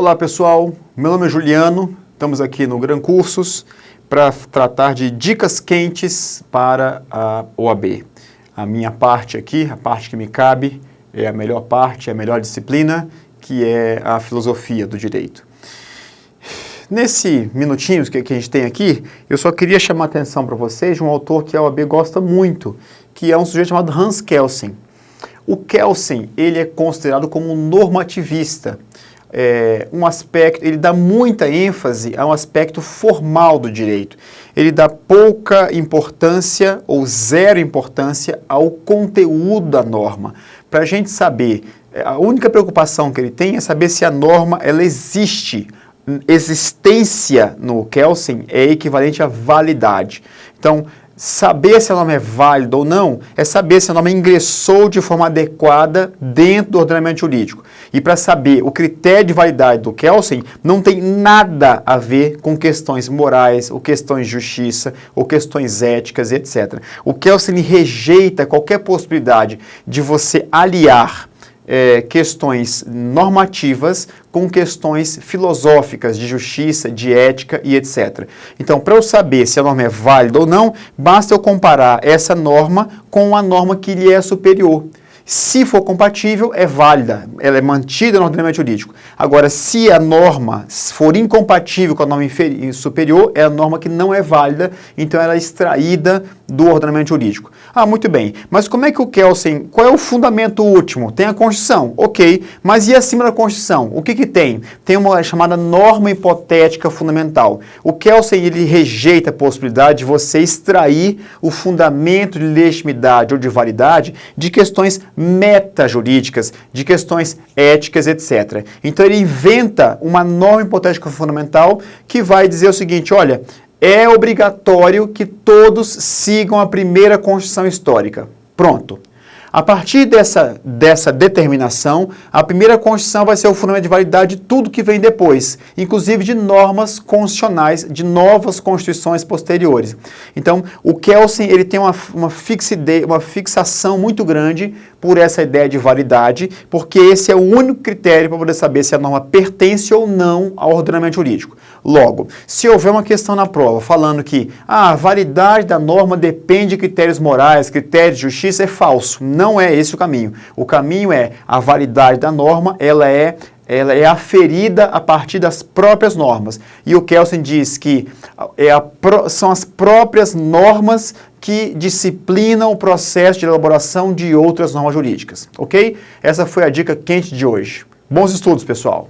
Olá pessoal, meu nome é Juliano, estamos aqui no Gran Cursos para tratar de dicas quentes para a OAB. A minha parte aqui, a parte que me cabe, é a melhor parte, é a melhor disciplina, que é a filosofia do direito. Nesse minutinho que, que a gente tem aqui, eu só queria chamar a atenção para vocês de um autor que a OAB gosta muito, que é um sujeito chamado Hans Kelsen. O Kelsen, ele é considerado como um normativista, é, um aspecto, ele dá muita ênfase a um aspecto formal do direito. Ele dá pouca importância ou zero importância ao conteúdo da norma. Para a gente saber, é, a única preocupação que ele tem é saber se a norma ela existe existência no Kelsen é equivalente à validade. Então, saber se a norma é válida ou não é saber se a norma ingressou de forma adequada dentro do ordenamento jurídico. E para saber o critério de validade do Kelsen não tem nada a ver com questões morais, ou questões de justiça, ou questões éticas, etc. O Kelsen rejeita qualquer possibilidade de você aliar é, questões normativas com questões filosóficas de justiça, de ética e etc. Então, para eu saber se a norma é válida ou não, basta eu comparar essa norma com a norma que lhe é superior. Se for compatível, é válida, ela é mantida no ordenamento jurídico. Agora, se a norma for incompatível com a norma superior, é a norma que não é válida, então ela é extraída do ordenamento jurídico. Ah, muito bem, mas como é que o Kelsen, qual é o fundamento último? Tem a Constituição, ok, mas e acima da Constituição? O que que tem? Tem uma chamada norma hipotética fundamental. O Kelsen, ele rejeita a possibilidade de você extrair o fundamento de legitimidade ou de validade de questões metajurídicas, de questões éticas, etc. Então ele inventa uma norma hipotética fundamental que vai dizer o seguinte, olha, é obrigatório que todos sigam a primeira Constituição Histórica. Pronto. A partir dessa, dessa determinação, a primeira Constituição vai ser o fundamento de validade de tudo que vem depois, inclusive de normas constitucionais, de novas constituições posteriores. Então, o Kelsen ele tem uma, uma, fixide, uma fixação muito grande por essa ideia de validade, porque esse é o único critério para poder saber se a norma pertence ou não ao ordenamento jurídico. Logo, se houver uma questão na prova falando que ah, a validade da norma depende de critérios morais, critérios de justiça, é falso. Não é esse o caminho. O caminho é a validade da norma, ela é ela é aferida a partir das próprias normas. E o Kelsen diz que é a, são as próprias normas que disciplinam o processo de elaboração de outras normas jurídicas, ok? Essa foi a dica quente de hoje. Bons estudos, pessoal!